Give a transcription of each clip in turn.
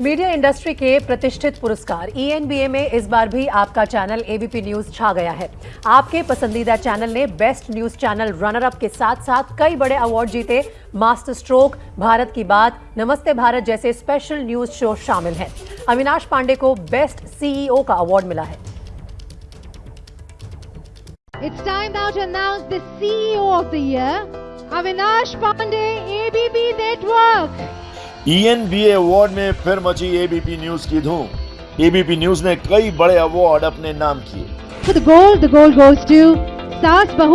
Media industry के प्रतिष्ठित पुरस्कार। ईएनबीए में इस बार भी आपका चैनल एबीपी न्यूज़ छा गया है। आपके पसंदीदा चैनल ने best news channel runner up के साथ साथ कई बड़े अवार्ड जीते। मास्टर स्ट्रोक भारत की बात नमस्ते भारत जैसे स्पेशल न्यूज़ शो शामिल हैं। अविनाश पांडे को बेस्ट सीईओ का अवार्ड मिला है। Avinash Pandey, ABP Network. ENBA award में फिर मची एबीपी न्यूज़ की धूम एबीपी न्यूज़ ने कई बड़े अवार्ड अपने नाम किए gold the gold goes to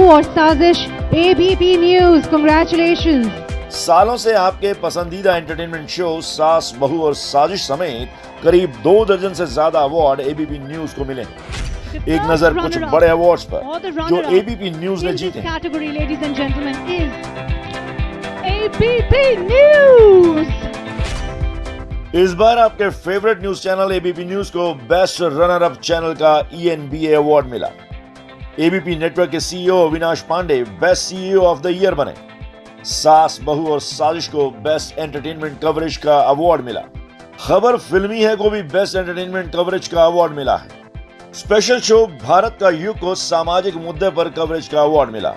और साजिश एबीपी न्यूज़ Congratulations. सालों से आपके पसंदीदा एंटरटेनमेंट शो सास बहू और साजिश समेत करीब दो दर्जन से ज़्यादा अवार्ड एबीपी न्यूज़ को मिले एक नज़र कुछ बड़े अवार्ड्स पर जो एबीपी न्यूज़ ने जीते category, ladies and gentlemen, is ABP News. इस बार आपके favourite news channel ABP news को बेस्ट रनर अप चैनल का ईएनबीए अवार्ड मिला। एबीपी नेटवर्क के CEO Avinash Pandey best CEO of the year बने। सास, बहू और साजिश को बेस्ट एंटरटेनमेंट कवरेज का अवार्ड मिला। खबर फिल्मी है को भी बेस्ट एंटरटेनमेंट कवरेज का अवार्ड मिला है। स्पेशल शो भारत का युग को सामाजिक मुद्दे पर कवरेज का अवार्ड मिला।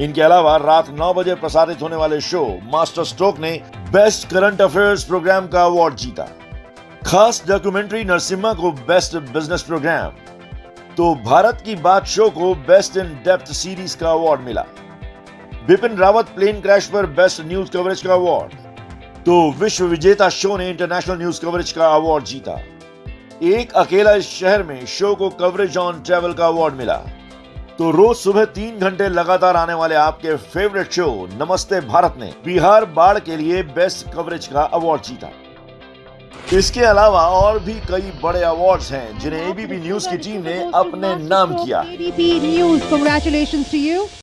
इनके अलावा रात 9 बजे प्रसारित होने वाले शो मास्टर स्ट्रोक ने बेस्ट करंट अफेयर्स प्रोग्राम का अवार्ड जीता। खास डॉक्यूमेंट्री नरसिम्हा को बेस्ट बिज़नेस प्रोग्राम। तो भारत की बात शो को बेस्ट इन डेप्थ सीरीज़ का अवार्ड मिला। बिपिन रावत प्लेन क्रैश पर बेस्ट न्यूज़ कवरेज का अवार्ड। तो विश्व विजेता शो ने इंटरनेशनल न्यूज़ कवरेज का अवार्ड जीता। एक अकेला इस शहर में शो को कवरेज ऑन ट्रेवल का अवार्ड मिला। तो रोज सुबह तीन घंटे लगातार आने वाले आपके फेवरेट शो नमस्ते भारत ने बिहार बाढ़ के लिए बेस्ट कवरेज का अवार्ड जीता। इसके अलावा और भी कई बड़े अवार्ड्स हैं जिन्हें एबीपी न्यूज़ की टीम ने अपने नाम किया।